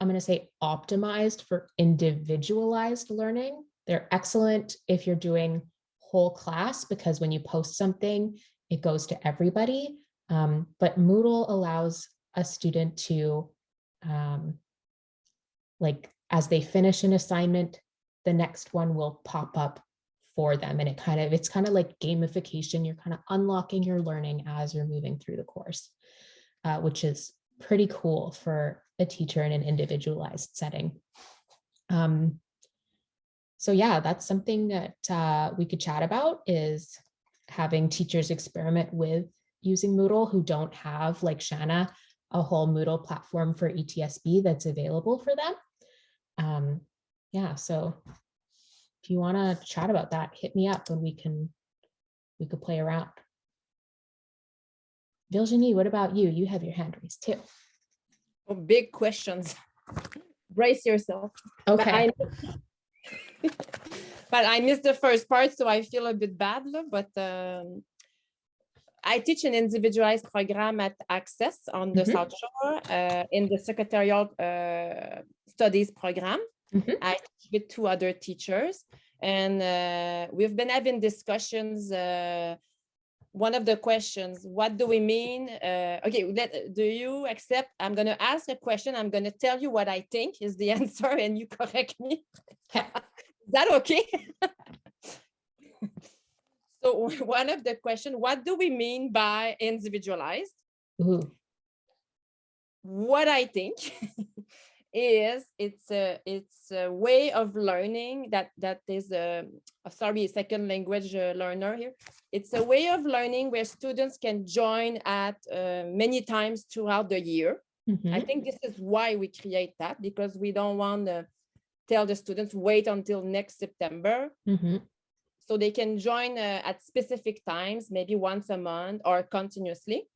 Speaker 1: I'm going to say optimized for individualized learning. They're excellent if you're doing whole class because when you post something, it goes to everybody. Um, but Moodle allows a student to, um, like, as they finish an assignment, the next one will pop up for them. And it kind of, it's kind of like gamification. You're kind of unlocking your learning as you're moving through the course, uh, which is pretty cool for a teacher in an individualized setting. Um, so yeah, that's something that uh, we could chat about is having teachers experiment with using Moodle who don't have, like Shanna, a whole Moodle platform for ETSB that's available for them. Um, yeah, so if you want to chat about that, hit me up and we can we could play around. Virginie, what about you? You have your hand raised too.
Speaker 6: Oh, big questions. Brace yourself.
Speaker 1: Okay,
Speaker 6: But I missed the first part, so I feel a bit bad, but um, I teach an individualized program at Access on the
Speaker 1: Mhm.
Speaker 6: South Shore uh, in the secretarial uh, studies program.
Speaker 1: Mhm.
Speaker 6: I teach with two other teachers and uh, we've been having discussions. uh, One of the questions, what do we mean? uh, Okay, let- do you accept? I'm going to ask a question. I'm going to tell you what I think is the answer and you correct me. That okay? So one of the question, what do we mean by individualized?
Speaker 1: Ooh,
Speaker 6: What I think is it's a it's a way of learning that that is a uh, sorry second language uh, learner here. It's a way of learning where students can join at uh, many times throughout the year. I
Speaker 1: mhm,
Speaker 6: think this is why we create that because we don't want tell the students wait until next September
Speaker 1: mhm,
Speaker 6: so they can join uh, at specific times, maybe once a month or continuously.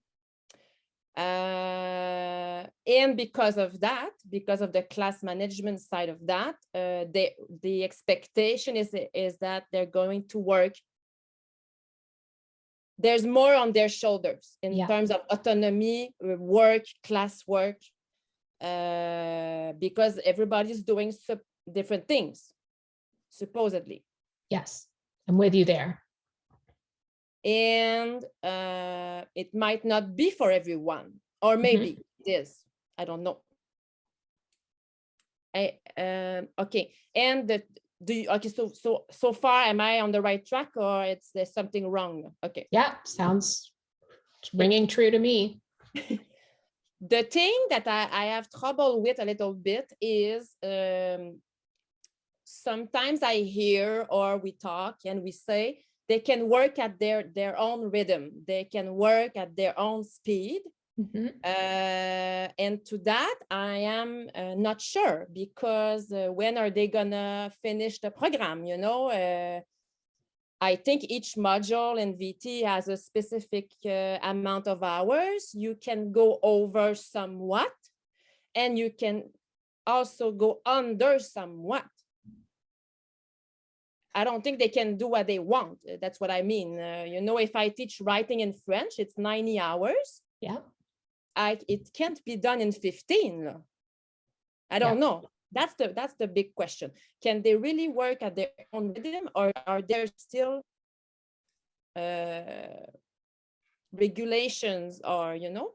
Speaker 6: Uh, and because of that, because of the class management side of that, uh, they, the expectation is, is that they're going to work. There's more on their shoulders in
Speaker 1: Yeah.
Speaker 6: terms of autonomy, uh, work, class work, uh, because everybody's doing different things, supposedly.
Speaker 1: yes, I'm with you there.
Speaker 6: and uh, it might not be for everyone, or maybe it is. I don't know. I um, okay, and the do you okay? So so so far, am I on the right track, or it's there's something wrong? Okay.
Speaker 1: Yeah, sounds ringing true to me.
Speaker 6: The thing that I, I have trouble with a little bit is um, sometimes I hear or we talk and we say they can work at their their own rhythm. They can work at their own speed.
Speaker 1: Mhm,
Speaker 6: Uh, and to that, I am uh, not sure because uh, when are they gonna finish the program? You know, uh, I think each module in VT has a specific uh, amount of hours. You can go over somewhat, and you can also go under somewhat. I don't think they can do what they want. Uh, That's what I mean. Uh, you know, if I teach writing in French, it's 90 hours.
Speaker 1: Yeah,
Speaker 6: I, it can't be done in 15. I don't know. That's the, that's the big question. Can they really work at their own rhythm or are there still uh, regulations are, you know?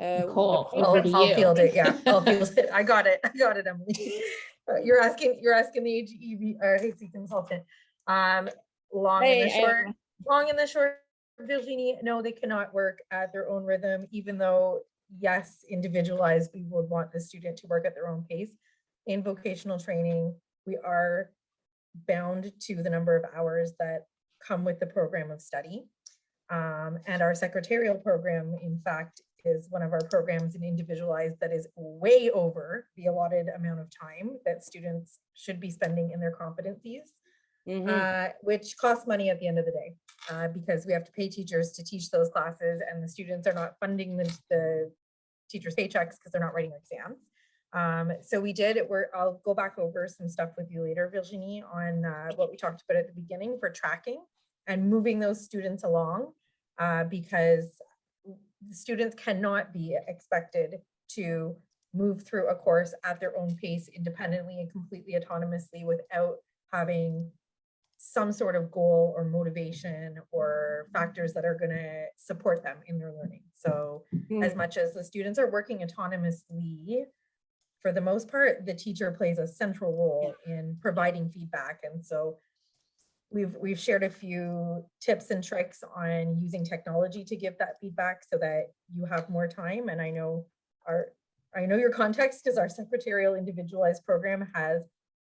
Speaker 6: uh, the
Speaker 1: Nicole,
Speaker 6: pro-
Speaker 1: over
Speaker 3: I'll,
Speaker 1: to
Speaker 3: I'll
Speaker 1: you.
Speaker 3: field it, yeah, I'll field it. I got it, I got it, Emily. You're asking, you're asking the AGEV, or HC consultant. Um, long and the
Speaker 6: Hey,
Speaker 3: short, long and the short, Virginie, no, they cannot work at their own rhythm, even though, yes, individualized, we would want the student to work at their own pace. In vocational training, we are bound to the number of hours that come with the program of study. Um, and our secretarial program, in fact, is one of our programs in individualized that is way over the allotted amount of time that students should be spending in their competencies
Speaker 6: Mhm.
Speaker 3: uh, which costs money at the end of the day, uh, because we have to pay teachers to teach those classes and the students are not funding the, the teachers' paychecks because they're not writing exams. Um, so we did, we're, I'll go back over some stuff with you later, Virginie, on, uh, what we talked about at the beginning for tracking and moving those students along, uh, because the students cannot be expected to move through a course at their own pace independently and completely autonomously without having some sort of goal or motivation or factors that are going to support them in their learning. So as
Speaker 6: Mm.
Speaker 3: much as the students are working autonomously, for the most part, the teacher plays a central role in providing feedback. And so we've, we've shared a few tips and tricks on using technology to give that feedback so that you have more time. And I know our, I know your context because our secretarial individualized program has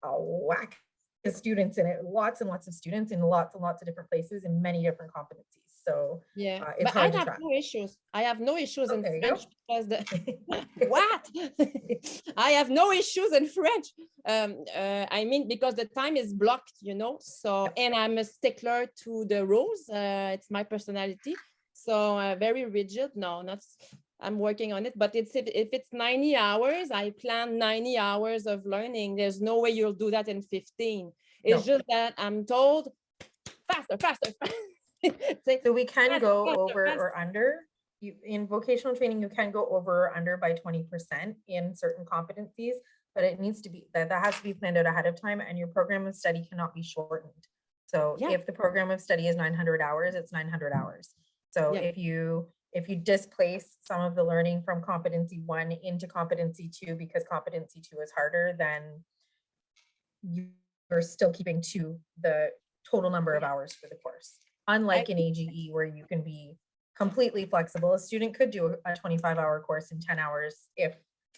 Speaker 3: a whack of students in it, lots and lots of students in lots and lots of different places in many different competencies. So
Speaker 6: Yeah,
Speaker 3: uh,
Speaker 6: but I have no issues. I have no issues in. French because the, what? I have no issues in French. Um, uh, I mean, because the time is blocked, you know, so, and I'm a stickler to the rules. Uh, it's my personality. So uh, very rigid. No, not, I'm working on it, but it's, if, if it's 90 hours, I plan 90 hours of learning. There's no way you'll do that in 15. It's just that I'm told faster, faster. faster.
Speaker 3: So we can go over or under. You, in vocational training, you can go over or under by twenty percent in certain competencies, but it needs to be, that, that has to be planned out ahead of time and your program of study cannot be shortened. So
Speaker 6: Yeah.
Speaker 3: if the program of study is nine hundred hours, it's nine hundred mm-hmm. hours. So
Speaker 6: Yeah.
Speaker 3: if you, if you displace some of the learning from competency one into competency two, because competency two is harder, then you're still keeping to the total number of hours for the course. Unlike an AGE where you can be completely flexible, a student could do a twenty-five hour course in ten hours if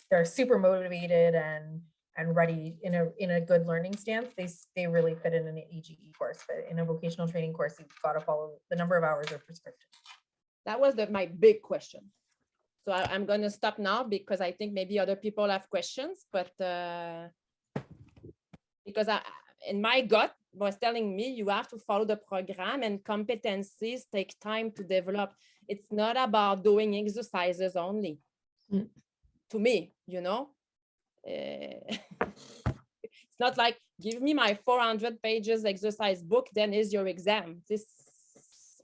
Speaker 3: they're super motivated and and ready in a in a good learning stance, they they really fit in an AGE course, but in a vocational training course, you've got to follow the number of hours are prescriptive.
Speaker 6: That was the, my big question. So I, I'm gonna stop now because I think maybe other people have questions, but uh, because I, in my gut was telling me you have to follow the program and competencies take time to develop. It's not about doing exercises only.
Speaker 1: Mm.
Speaker 6: To me, you know? Eh, It's not like, give me my 400 pages exercise book, then is your exam. This,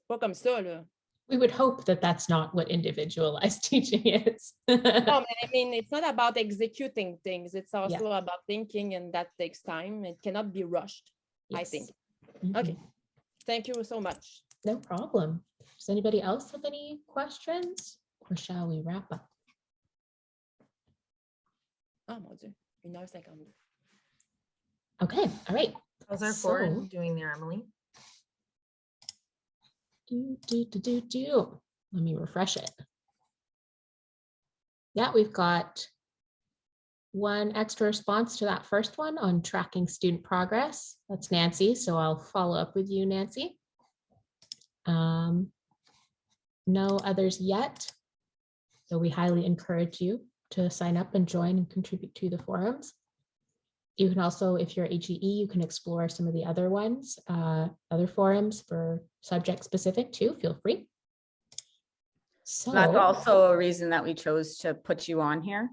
Speaker 6: pas comme ça, là.
Speaker 1: We would hope that that's not what individualized teaching is.
Speaker 6: No, I mean, it's not about executing things. It's
Speaker 1: Yeah.
Speaker 6: also about thinking and that takes time. It cannot be rushed, I
Speaker 1: Yes.
Speaker 6: think.
Speaker 1: Mhm.
Speaker 6: Okay. Thank you so much.
Speaker 1: No problem. Does anybody else have any questions? Or shall we wrap up?
Speaker 6: Oh mon Dieu, 1h52.
Speaker 1: Okay, all right.
Speaker 3: How's our
Speaker 1: So-
Speaker 3: forward doing there, Emily?
Speaker 1: Do, do, do, do, do. Let me refresh it. Yeah, we've got one extra response to that first one on tracking student progress. That's Nancy, so I'll follow up with you, Nancy. Um, No others yet. So we highly encourage you to sign up and join and contribute to the forums. You can also, if you're AGE, you can explore some of the other ones, uh, other forums for subject specific too, feel free. So.
Speaker 2: That's also a reason that we chose to put you on here.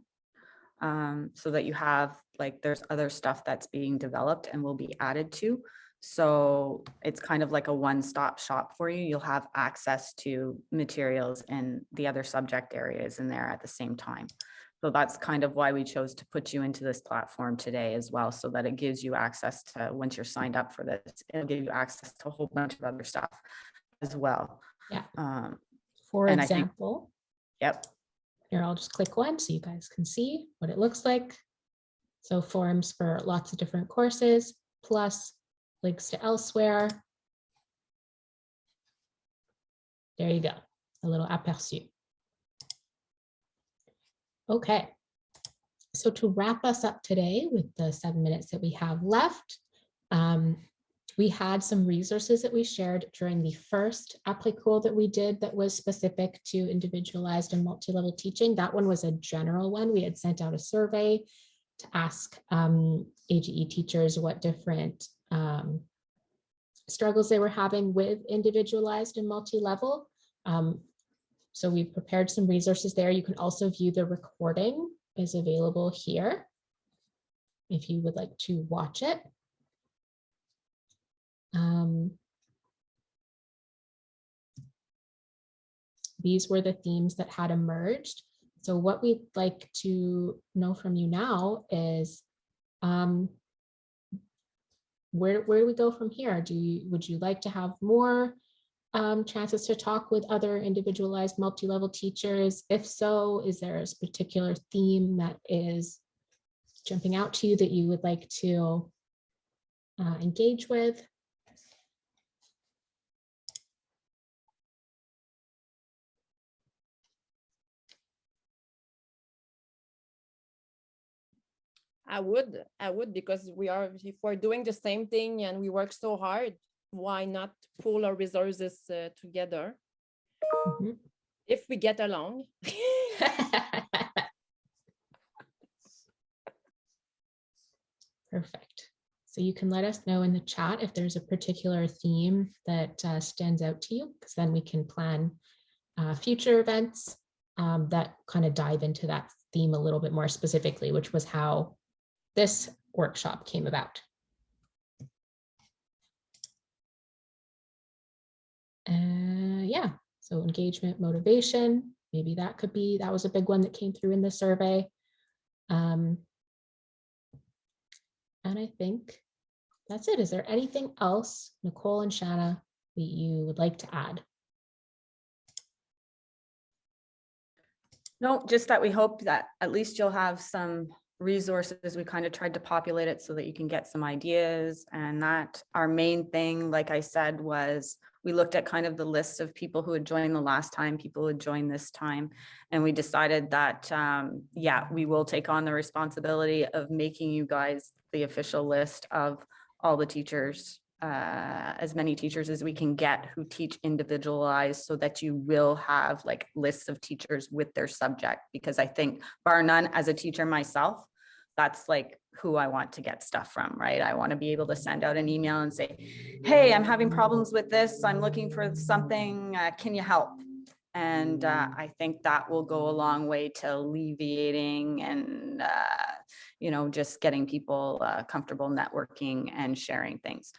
Speaker 2: Um, so that you have, like, there's other stuff that's being developed and will be added to. So it's kind of like a one-stop shop for you. You'll have access to materials and the other subject areas in there at the same time. So that's kind of why we chose to put you into this platform today as well, so that it gives you access to, once you're signed up for this, it'll give you access to a whole bunch of other stuff as well.
Speaker 1: Yeah.
Speaker 2: Um,
Speaker 1: For
Speaker 2: And I think-
Speaker 1: example,
Speaker 2: Yep.
Speaker 1: here, I'll just click one so you guys can see what it looks like. So forums for lots of different courses, plus links to elsewhere. There you go, a little aperçu. Okay, so to wrap us up today with the seven minutes that we have left, um, we had some resources that we shared during the first applique that we did that was specific to individualized and multi-level teaching. That one was a general one. We had sent out a survey to ask um, AGE teachers what different um, struggles they were having with individualized and multi-level. Um, so we've prepared some resources there. You can also view the recording is available here if you would like to watch it. Um, these were the themes that had emerged. So what we'd like to know from you now is um, where, where do we go from here? Do you, would you like to have more um, chances to talk with other individualized multi-level teachers? If so, is there a particular theme that is jumping out to you that you would like to uh, engage with?
Speaker 6: I would, I would, because we are, if we're doing the same thing and we work so hard, why not pool our resources uh, together
Speaker 1: Mhm.
Speaker 6: if we get along?
Speaker 1: Perfect. So you can let us know in the chat if there's a particular theme that uh, stands out to you, because then we can plan uh, future events um, that kind of dive into that theme a little bit more specifically, which was how this workshop came about. Uh, yeah, so engagement, motivation, maybe that could be, that was a big one that came through in the survey. Um, and I think that's it. Is there anything else, Nicole and Shanna, that you would like to add?
Speaker 2: No, just that we hope that at least you'll have some resources. We kind of tried to populate it so that you can get some ideas and that our main thing, like I said, was we looked at kind of the list of people who had joined the last time, people who had joined this time. And we decided that, um, yeah, we will take on the responsibility of making you guys the official list of all the teachers, uh, as many teachers as we can get who teach individualized so that you will have like lists of teachers with their subject. Because I think bar none, as a teacher myself, that's like who I want to get stuff from, right? I want to be able to send out an email and say, hey, I'm having problems with this. I'm looking for something. Uh, can you help? And uh, I think that will go a long way to alleviating and, uh, you know, just getting people uh, comfortable networking and sharing things.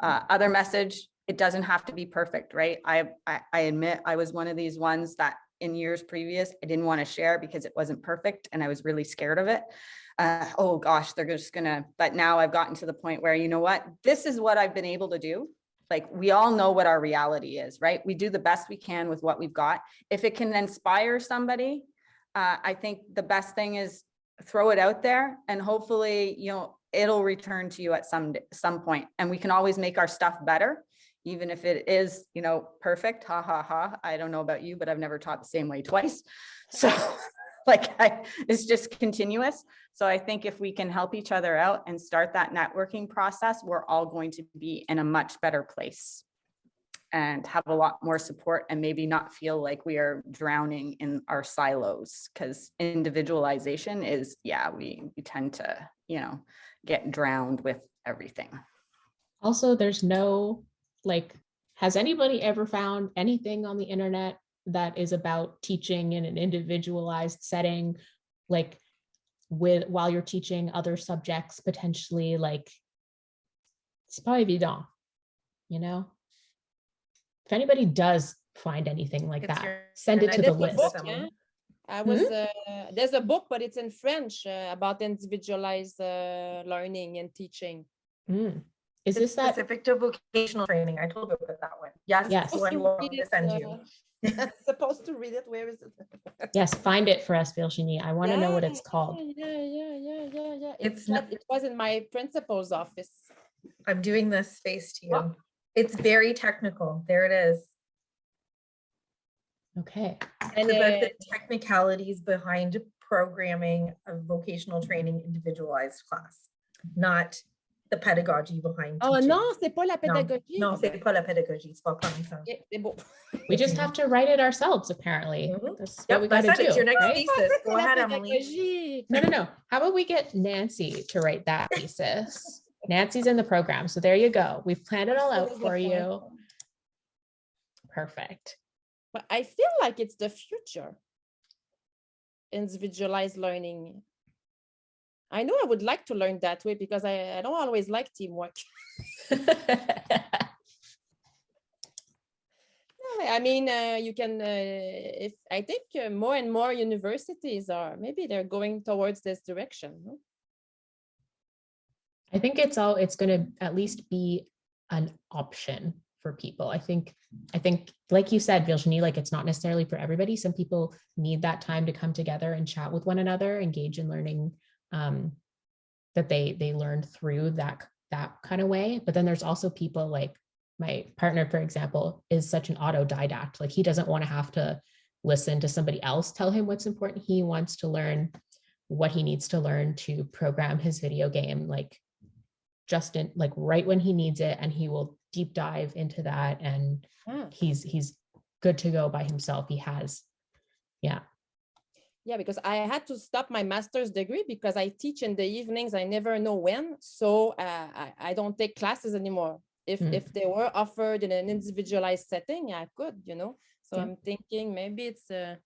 Speaker 2: Uh, other message, it doesn't have to be perfect, right? I, I, I admit I was one of these ones that in years previous, I didn't want to share because it wasn't perfect and I was really scared of it. Uh, oh gosh, they're just gonna, but now I've gotten to the point where, you know what, this is what I've been able to do. Like, we all know what our reality is, right? We do the best we can with what we've got. If it can inspire somebody, uh, I think the best thing is throw it out there and hopefully, you know, it'll return to you at some, some point. And we can always make our stuff better, even if it is, you know, perfect, ha, ha, ha. I don't know about you, but I've never taught the same way twice. So like, I, it's just continuous. So I think if we can help each other out and start that networking process, we're all going to be in a much better place and have a lot more support and maybe not feel like we are drowning in our silos because individualization is, yeah, we, we tend to, you know, get drowned with everything.
Speaker 1: Also, there's no, like, has anybody ever found anything on the internet that is about teaching in an individualized setting? Like with, while you're teaching other subjects potentially like, it's pas évident, you know? If anybody does find anything like
Speaker 3: It's
Speaker 1: that,
Speaker 3: your-
Speaker 1: send it to the list.
Speaker 6: book, yeah. I was, uh, there's a book, but it's in French uh, about individualized uh, learning and teaching.
Speaker 1: Mm, Is
Speaker 3: It's
Speaker 1: this that?
Speaker 3: Specific to vocational training. I told you about that one. Yes.
Speaker 1: Yes.
Speaker 3: it's the one Laura to send you.
Speaker 6: Supposed to read it, where is it?
Speaker 1: Yes, find it for us, Virginie. I want to know what it's called.
Speaker 6: Yeah, yeah, yeah, yeah, yeah.
Speaker 3: It's
Speaker 6: It's
Speaker 3: not-
Speaker 6: not, it was in my principal's office.
Speaker 3: I'm doing this face to
Speaker 6: Oh.
Speaker 3: you. It's very technical. There it is.
Speaker 1: Okay.
Speaker 6: And
Speaker 3: It's about
Speaker 6: uh,
Speaker 3: the technicalities behind programming a vocational training individualized class, not the pedagogy behind.
Speaker 6: oh
Speaker 3: teaching.
Speaker 6: non, c'est pas la
Speaker 3: Non,
Speaker 6: pédagogie.
Speaker 3: Non, c'est pas la pédagogie, c'est pas comme ça.
Speaker 6: C'est beau.
Speaker 1: We just have to write it ourselves, apparently.
Speaker 3: Mhm.
Speaker 1: That's what we gotta
Speaker 3: it. It's
Speaker 1: do,
Speaker 3: your next
Speaker 1: right?
Speaker 3: thesis. Go ahead, Emily.
Speaker 1: No, no, no. How about we get Nancy to write that thesis? Nancy's in the program, so there you go. We've planned it all out for you. Perfect.
Speaker 6: But I feel like it's the future. Individualized learning. I know I would like to learn that way because I, I don't always like teamwork. I mean, uh, you can, uh, if, I think uh, more and more universities are, maybe they're going towards this direction. no?
Speaker 1: I think it's all, it's gonna at least be an option for people. I think, I think, like you said, Virginie, like it's not necessarily for everybody. Some people need that time to come together and chat with one another, engage in learning um, that they, they learned through that, that kind of way. But then there's also people like my partner, for example, is such an autodidact. Like he doesn't want to have to listen to somebody else tell him what's important. He wants to learn what he needs to learn to program his video game like just in like right when he needs it and he will deep dive into that and
Speaker 6: Ah,
Speaker 1: he's he's good to go by himself he has yeah
Speaker 6: Yeah, because I had to stop my master's degree because I teach in the evenings. I never know when. So uh, I, I don't take classes anymore. If,
Speaker 1: Mm.
Speaker 6: if they were offered in an individualized setting, I could, you know? So
Speaker 1: Yeah.
Speaker 6: I'm thinking maybe it's, uh,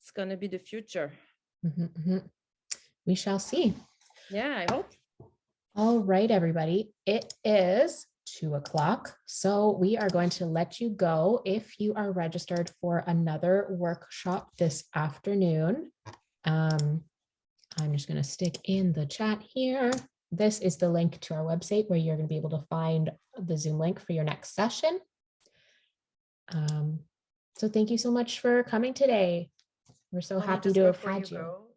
Speaker 6: it's gonna be the future.
Speaker 1: Mhm, mhm. we shall see
Speaker 6: Yeah, I hope.
Speaker 1: all right everybody it is two o'clock. So we are going to let you go if you are registered for another workshop this afternoon. Um i'm just going to stick in the chat here. This is the link to our website where you're going to be able to find the zoom link for your next session. Um so thank you so much for coming today. We're so happy to have had you.
Speaker 3: go,